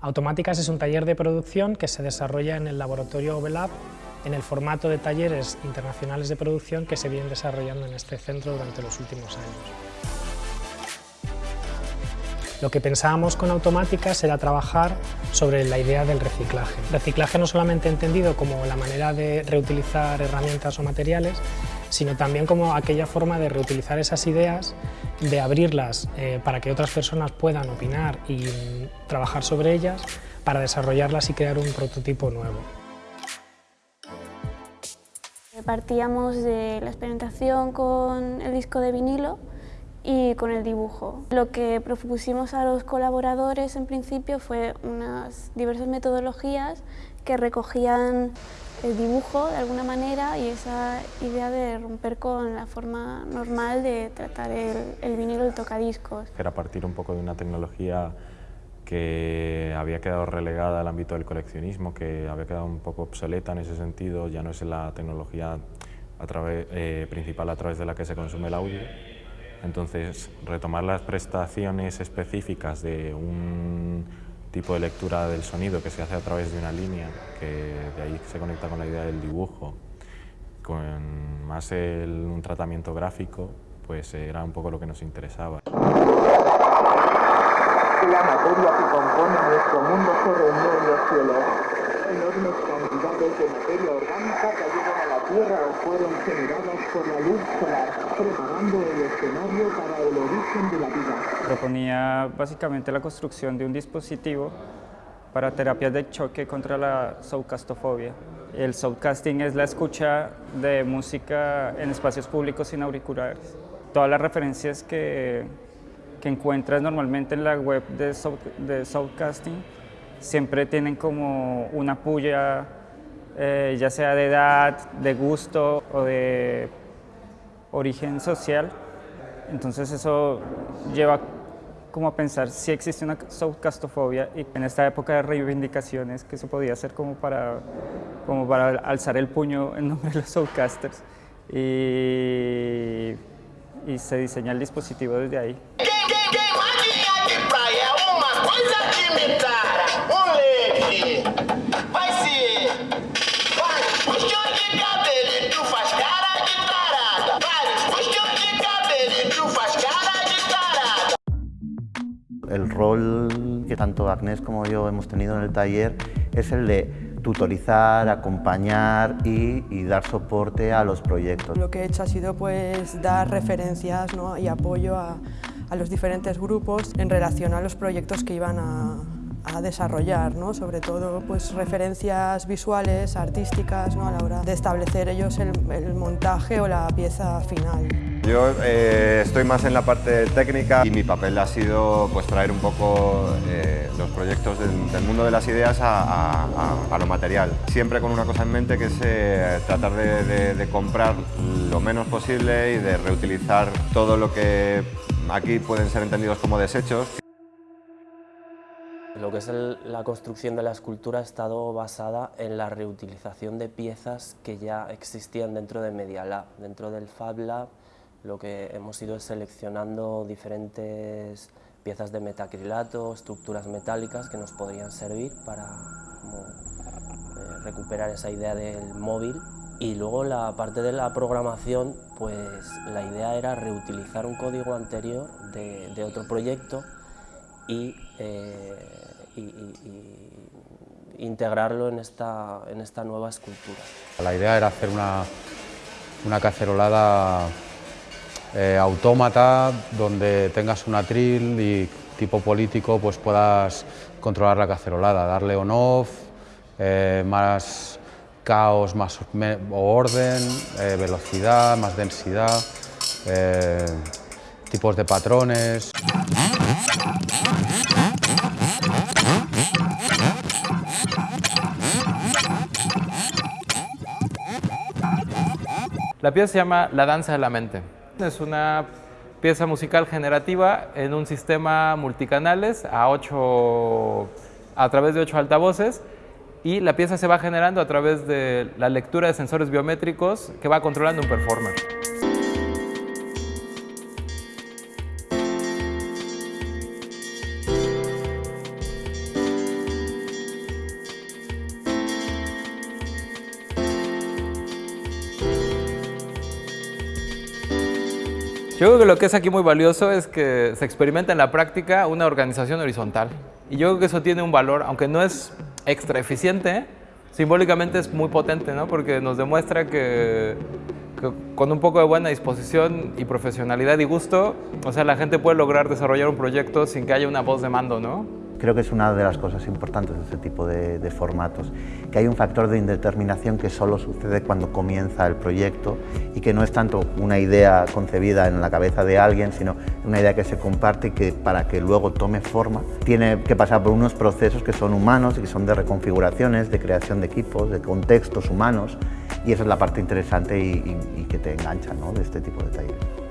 Automáticas es un taller de producción que se desarrolla en el laboratorio Ovelab en el formato de talleres internacionales de producción que se vienen desarrollando en este centro durante los últimos años. Lo que pensábamos con Automáticas era trabajar sobre la idea del reciclaje. Reciclaje no solamente entendido como la manera de reutilizar herramientas o materiales, sino también como aquella forma de reutilizar esas ideas, de abrirlas eh, para que otras personas puedan opinar y trabajar sobre ellas, para desarrollarlas y crear un prototipo nuevo. Partíamos de la experimentación con el disco de vinilo y con el dibujo. Lo que propusimos a los colaboradores en principio fue unas diversas metodologías que recogían el dibujo de alguna manera y esa idea de romper con la forma normal de tratar el, el vinilo el tocadiscos. Era partir un poco de una tecnología que había quedado relegada al ámbito del coleccionismo, que había quedado un poco obsoleta en ese sentido, ya no es la tecnología a través, eh, principal a través de la que se consume el audio, entonces, retomar las prestaciones específicas de un tipo de lectura del sonido que se hace a través de una línea, que de ahí se conecta con la idea del dibujo, con más un tratamiento gráfico, pues era un poco lo que nos interesaba. La materia que compone nuestro mundo los cielos. Enormes cantidades de materia orgánica cayeron a la Tierra o fueron generadas por la luz solar, preparando el escenario para el origen de la vida. Proponía básicamente la construcción de un dispositivo para terapias de choque contra la soundcastofobia. El soundcasting es la escucha de música en espacios públicos sin auriculares. Todas las referencias que, que encuentras normalmente en la web de, de soundcasting siempre tienen como una puya eh, ya sea de edad, de gusto o de origen social. Entonces eso lleva como a pensar si existe una softcastofobia y en esta época de reivindicaciones que se podía hacer como para, como para alzar el puño en nombre de los softcasters y, y se diseña el dispositivo desde ahí. Rol que tanto Agnés como yo hemos tenido en el taller es el de tutorizar, acompañar y, dar soporte a los proyectos. Lo que he hecho ha sido pues, dar referencias y apoyo a, a los diferentes grupos en relación a los proyectos que iban a, a desarrollar, ¿no? sobre todo pues, referencias visuales, artísticas, ¿no? a la hora de establecer ellos el, el montaje o la pieza final. Yo eh, estoy más en la parte técnica y mi papel ha sido pues, traer un poco eh, los proyectos del, mundo de las ideas a, lo material. Siempre con una cosa en mente que es eh, tratar de, comprar lo menos posible y de reutilizar todo lo que aquí pueden ser entendidos como desechos. Lo que es la construcción de la escultura ha estado basada en la reutilización de piezas que ya existían dentro de Media Lab. Dentro del Fab Lab lo que hemos ido seleccionando diferentes piezas de metacrilato, estructuras metálicas que nos podrían servir para eh, recuperar esa idea del móvil. Y luego la parte de la programación, pues la idea era reutilizar un código anterior de, otro proyecto eh, y, y, integrarlo en esta, en esta nueva escultura. La idea era hacer una, una cacerolada eh, autómata donde tengas un atril y tipo político pues puedas controlar la cacerolada, darle on-off, eh, más caos, más orden, eh, velocidad, más densidad, tipos de patrones. La pieza se llama La danza de la mente. Es una pieza musical generativa en un sistema multicanales a, ocho, a través de ocho altavoces y la pieza se va generando a través de la lectura de sensores biométricos que va controlando un performer. Yo creo que lo que es aquí muy valioso es que se experimenta en la práctica una organización horizontal. Y yo creo que eso tiene un valor, aunque no es extra eficiente, simbólicamente es muy potente, ¿no? porque nos demuestra que, que, con un poco de buena disposición y profesionalidad y gusto, o sea, la gente puede lograr desarrollar un proyecto sin que haya una voz de mando, ¿no? Creo que es una de las cosas importantes de este tipo de, formatos, que hay un factor de indeterminación que solo sucede cuando comienza el proyecto y que no es tanto una idea concebida en la cabeza de alguien, sino una idea que se comparte y que para que luego tome forma tiene que pasar por unos procesos que son humanos y que son de reconfiguraciones, de creación de equipos, de contextos humanos y esa es la parte interesante y que te engancha ¿no? de este tipo de talleres.